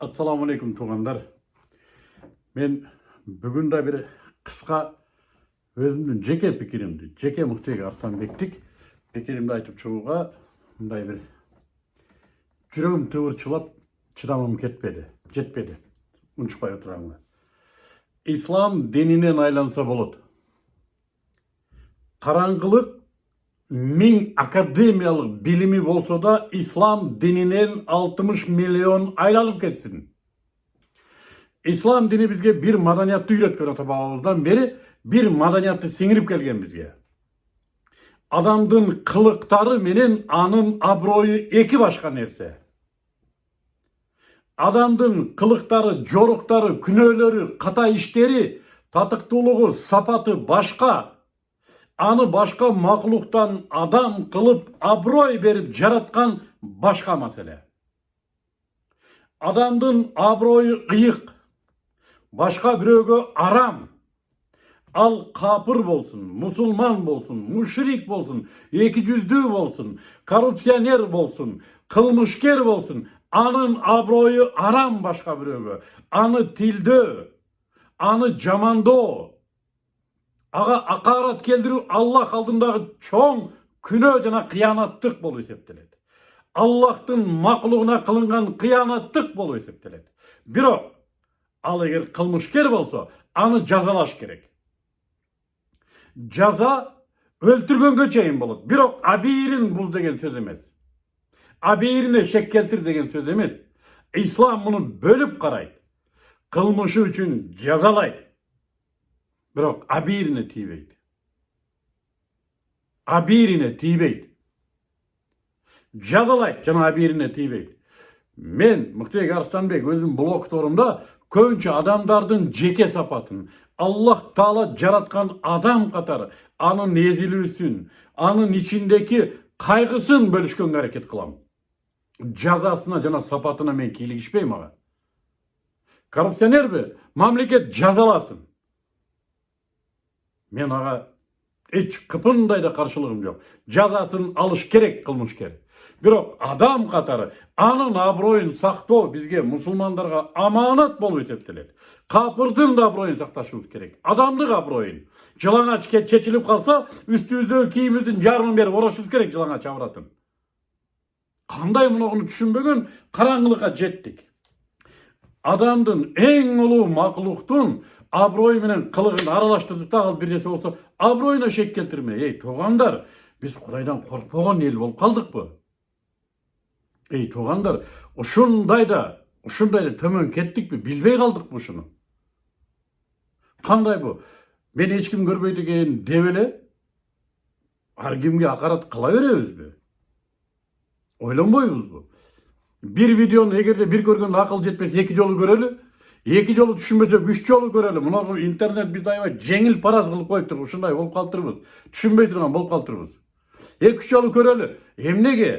ассалаумағалейкум туғандар. Мен бүгін де бір қысқа өзімнің жеке пікірімді жеке мұхтег арыстанбектік пікірімді айтып шығуға мындай бір жүрегім тыбыршылап шыдамым кетпеді жетпеді. Ұншықпай отырғаныма ислам дінінен айланса болады. Қараңғылық мың академиялық билими болса да ислам дінінен 60 миллион айланып кетсін ислам дini бізге бір маданиятты үйреткен ата бабамыздан бері бір маданиятты сіңіріп келген бізге адамдың қылықтары менен анын абыройы екі башка нерсе адамдың қылықтары жоруктары күнөөлөрү ката иштери татыктуулугу сапаты башка аны башка макулуктан адам кылып аброй берип жараткан башка маселе. Адамдын аброю ыйык башка бирөөгө арам. Ал капыр болсун мусулман болсун мушрик болсун эки жүздүү болсун коррупционер болсун кылмышкер болсун анын аброю арам башка бирөөгө. Аны тилдөө аны жамандоо ага акарат келтирүү аллах алдындагы чоң күнөө жана кыянаттык болуп эсептелет аллахтын макулугуна кылынган кыянаттык болуп эсептелет бирок ал эгер кылмышкер болсо аны жазалаш керек. Жаза өлтүргөнгө чейин болот бирок абийирин бул деген сөз эмес абийирине шек келтир деген сөз эмес ислам муну бөлүп карайт кылмышы үчүн жазалайт бирок абийирине тийбейт абийирине тийбейт жазалайт жана абийирине тийбейт мен мыктыбек арыстанбек өзүмдүн блогторумда көбүнчө адамдардын жеке сапатын аллах таала жараткан адам катары анын эзилүүсүн анын ичиндеги кайгысын бөлүшкөнгө аракет кылам жазасына жана сапатына мен кийлигишпейм ага коррупционерби мамлекет жазаласын мен ага эч кыпындай да каршылыгым жок жазасын алыш керек кылмышкер бирок адам катары анын аброюн сактоо бизге мусулмандарга аманат болуп эсептелет капырдын да аброюн сакташыбыз керек адамдык аброюн жылаңач чечилип калса үстүбүздөгү кийимибиздин жарымын берип орошубуз керек жылаңач абратын кандай мунугуну түшүнбөгөн караңгылыкка жеттик адамдын эң улуу макулуктун аброю менен кылыгын аралаштырдык да ал бир нерсе болсо аброюна шек келтирмей эй туугандар биз кудайдан коркпогон эл болуп калдыкпы эй туугандар ушундай да ушундай да төмөн кеттикпи билбей калдыкпы ушуну кандай бу мени эч ким көрбөйт экен деп эле ар кимге акарат кыла беребизби ойлонбойбузбу бир видеону эгерде бир көргөндө акыл жетпесе эки жолу көрөлү эки жолу түшүнбөсөк үч жолу көрөлү мына интернет бизди аябай жеңил параз кылып коюптур ушундай болуп калыптырбыз түшүнбөй турган болуп калыптырбыз эки үч жолу көрөлү эмнеге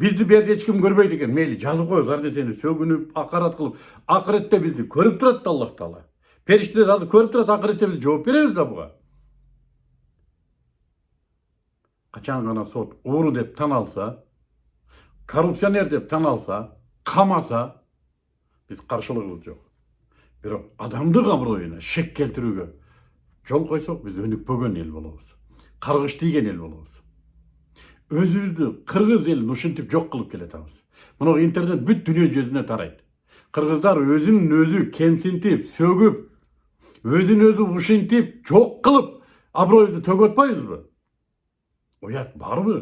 бизди бул жерде эч ким көрбөйт экен мейли жазып коебуз ар нерсени сөгүнүп акарат кылып акыретте бизди көрүп турат да аллах таала периштелер азыр көрүп турат акыретте биз жооп беребиз да буга качан гана сот ууру деп тан алса коррупционер деп тан алса камаса биз каршылыгыбыз жок бирок адамдык аброюна шек келтирүүгө жол койсок биз өнүкпөгөн эл болобуз каргыш тийген эл болобуз өзүбүздү кыргыз элин ушинтип жок кылып келатабыз мына интернет бүт дүйнө жүзүнө тарайт кыргыздар өзүн өзү кемсинтип сөгүп өзүн өзү ушинтип жок кылып аброюбузду төгүп атпайбызбы уят барбы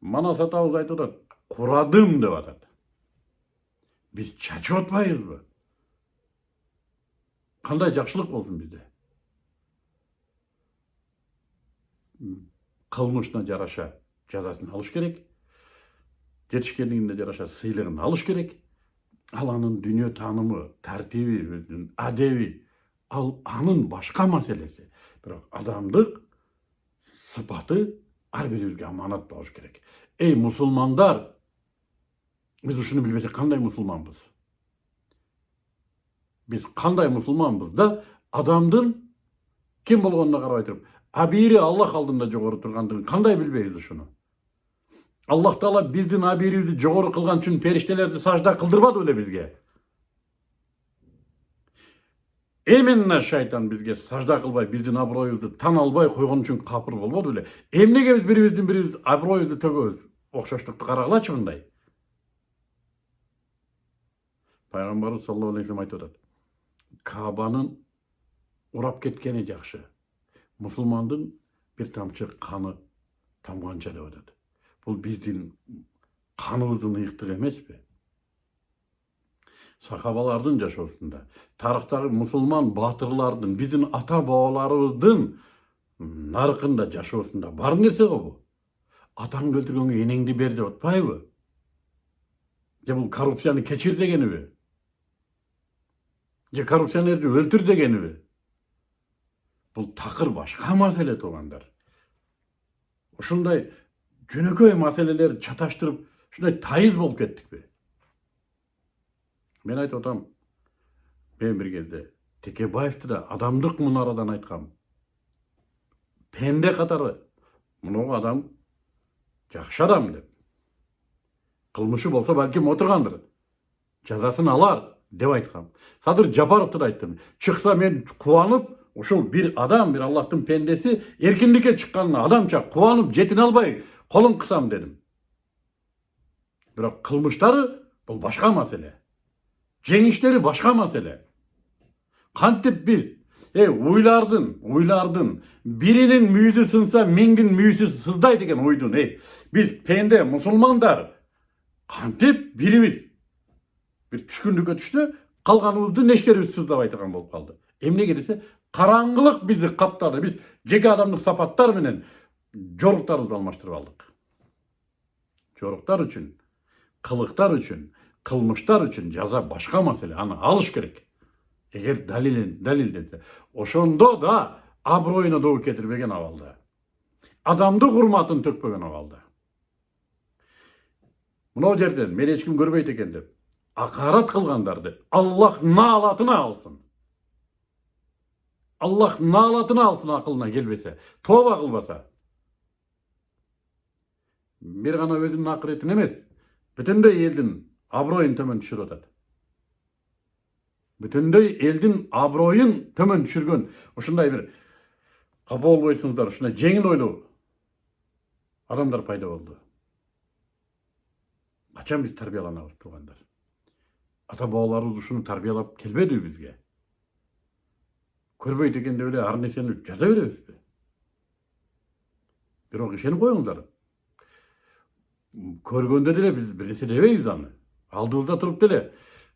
манас атабыз айтып атат курадым деп атат биз чачып атпайбызбы кандай жакшылык болсун бизде кылмышына жараша жазасын алыш керек жетишкендигине жараша сыйлыгын алыш керек ал анын дүйнө таанымы тартиби өзүнүн адеби ал анын башка маселеси бирок адамдык сыпаты ар бирибизге аманат болуш керек эй мусулмандар биз ушуну билбесек кандай мусулманбыз биз кандай мусулманбыз да адамдын ким болгонуна карабай туруп абийири аллах алдында жогору тургандыгын кандай билбейбиз ушуну Аллах Таала биздин абийирибизди жогору кылган үчүн периштелерди сажда кылдырбады беле бизге? Эминна шайтан бизге сажда кылбай, биздин аброюбузду тан албай койгон үчүн капыр болбоду беле? Эмнеге биз бири-биздин бирибиз аброюбузду төгөбүз? Окшоштукту карагылачы мындай. Пайгамбарыбыз саллаллаху алейхи вассалам айтып атат. Кабанын урап кеткени жакшы. Мусулмандын бир тамчы каны тамганча деп атат. Бул биздин каныбыздын ыйыктыгы эмеспи? Сахабалардын жашоосунда, тарыхтагы мусулман баатырлардын, биздин ата бабаларыбыздын наркында жашоосунда бар нерсе го бу. Атаңды өлтүргөнгө энеңди бер деп атпайбы? Же бул коррупцияны кечир дегениби? Же коррупционерди өлтүр дегениби? Бул такыр башка маселе туугандар. Ушундай жөнөкөй маселелерди чаташтырып, ушундай тайыз болуп кеттикпи? Мен айтып атам, мен бир кезде Текебаевди да адамдык мунарадан айткам. Пенде катары мунугу адам жакшы адам деп. Кылмышы болсо балким отургандыр. Жазасын алар деп айткам. Садыр Жапаровду да айттым. Чыкса мен кубанып, ушул бир адам, бир Аллахтын пендеси эркиндикке чыкканына адамча кубанып жетине албай колун кысам дедим. Бирок кылмыштары бул башка маселе. Жеңиштери башка маселе. Кантип биз Ey уйлардын, уйлардын биринин мүйүзү сынса, миңдин мүйүзү сыздай деген уйдун. Ey, биз пенде мусулмандар кантип бирибиз бир түшкүндүккө түштү, калганыбызды нечтерибиз сыздабай турган болуп калды. Эмнеге десе, караңгылык бизди каптады. Биз жеке адамдык сапаттар менен жоруктарыбызды алмаштырып алдык. Жоруктар үчүн, кылыктар үчүн, кылмыштар үчүн жаза башка маселе, аны алыш керек. Далилен далилденсе, ошондо да аброюна доо кетирбеген абалда. Адамдык урматын төкпөгөн абалда. Мынау жерден мени эч ким көрбөйт экен деп, акарат кылгандарды Аллах наалатына алсын. Аллах наалатына алсын акылына келбесе, тоба кылбаса. Бир гана өзүнүн акыретін эмес, бүтүндөй элдин аброюн төмөн түшүрүп атат. Бүтүндөй элдин аброюн төмөн түшүргөн ушундай бир капа болбойсуңуздар, ушундай жеңил ойлуу адамдар пайда болду. Качан биз тарбияланабыз туугандар? Ата бабаларыбыз тарбиялап келбедиби бизге? Көрбөйт экен деп эле ар нерсени жаза беребизби? Бирок ишенип коюңуздар. Көргөндө деле биз бир нерсе дебейбиз аны. Алдыбызда туруп деле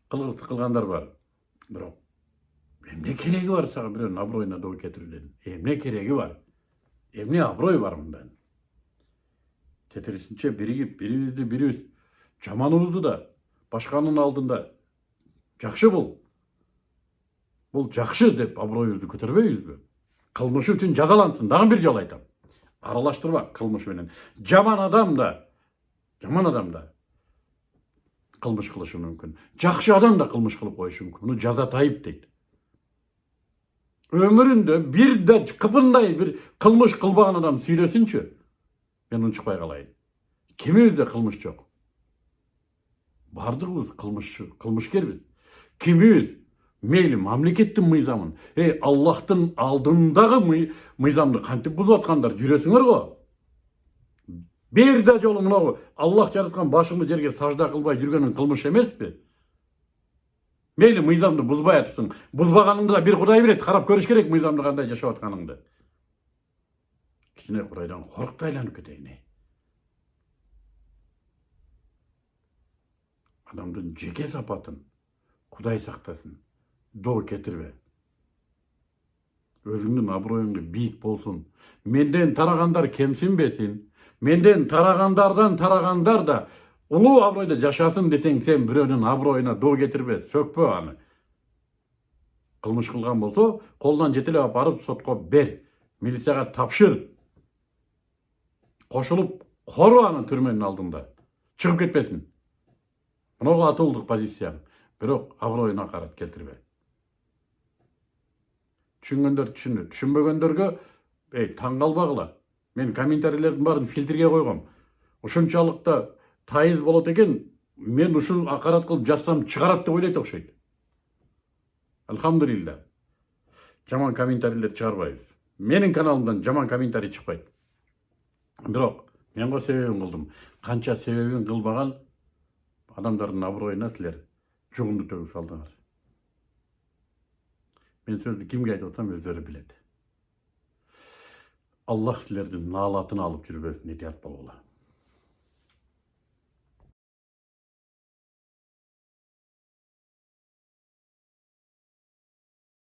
кылгыс кылгандар бар. Бирок эмне кереги бар сага бирөөнүн аброюна доо кетирүүдөн? Эмне кереги бар? Эмне аброй бар мындан? Тетерисинче биригип, бирибизди бирибиз жаманыбызды да башканын алдында жакшы бул. Бул жакшы деп аброюбузду көтөрбөйбүзбү? Кылмышы үчүн жазалансын. Дагы бир жолу айтам. Аралаштырба кылмыш менен. Жаман адам да, жаман адам да кылмыш кылышы мүмкүн. Жакшы адам да кылмыш кылып коюшу мүмкүн. Муну жаза тайып дейт. Өмүрүндө бир да кыпындай бир кылмыш кылбаган адам сүйлөсүнчү. Мен унчукпай калайын. Кимибизде кылмыш жок? Бардыгыбыз кылмышчы, кылмышкербиз. Кимибиз мейли мамлекеттин мыйзамын, эй Аллахтын алдындагы мыйзамды кантип бузуп аткандар жүрөсүңөр го. Бир да жолу мынау Аллах жараткан башыңды жерге сажда кылбай жүргөнүң кылмыш эмеспи? Мейли мыйзамды бузбай атыпсың. Бузбаганыңды да бир Кудай билет, карап көрүш керек мыйзамды кандай жашап атканыңды. Кичине Кудайдан корк да айланып кетейин. Адамдын жеке сапатын Кудай сактасын. Доо кетирбе. Өзүңдүн аброюңду бийик болсун. Менден тарагандар кемсинбесин. Менден тарагандардан тарагандар да улуу абройдо жашасын десең, сен бирөөнүн аброюна доо кетирбе, сөкпө аны. Кылмыш кылган болсо, колунан жете эле алып барып сотко бер. Милицияга тапшыр. Кошулуп кору аны түрмөнүн алдында. Чыгып кетпесин. Мынау атылдык позицияң. Бирок аброюна карат келтирбе. Түшүнгөндөр түшүндү. Түшүнбөгөндөргө эй таң калбагыла. Мен комментарийлердин баарын фильтрге койгом. ушунчалык да тайыз болот экен мен ушул акарат кылып жазсам чыгарат деп ойлойт окшойт алхамдулилля жаман комментарийлер чыгарбайбыз менин каналымдан жаман комментарий чыкпайт бирок мен го себебин кылдым канча себебин кылбаган адамдардын аброюна силер жугумду төгүп салдыңар мен сөздү кимге айтып атсам өздөрү билет аллах силердин наалатын алып жүрбөсүн этият болгула